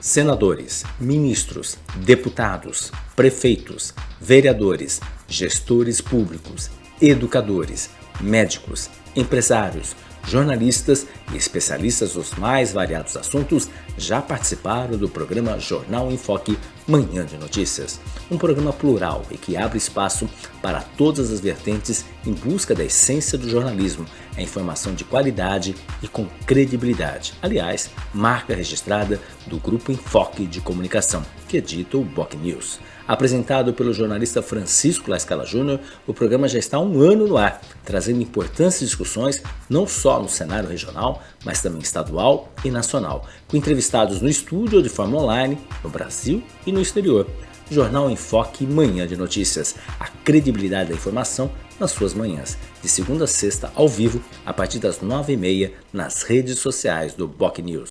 senadores, ministros, deputados, prefeitos, vereadores, gestores públicos, educadores, médicos, empresários, jornalistas e especialistas dos mais variados assuntos já participaram do programa Jornal em Foque Manhã de Notícias, um programa plural e que abre espaço para todas as vertentes em busca da essência do jornalismo, a informação de qualidade e com credibilidade. Aliás, marca registrada do Grupo Enfoque de Comunicação, que edita o Boc News. Apresentado pelo jornalista Francisco Lascala Júnior, o programa já está há um ano no ar, trazendo importantes discussões não só no cenário regional, mas também estadual e nacional, com entrevistados no estúdio ou de forma online, no Brasil e no exterior. Jornal Enfoque Manhã de Notícias, a credibilidade da informação nas suas manhãs, de segunda a sexta ao vivo, a partir das nove e meia, nas redes sociais do Boc News.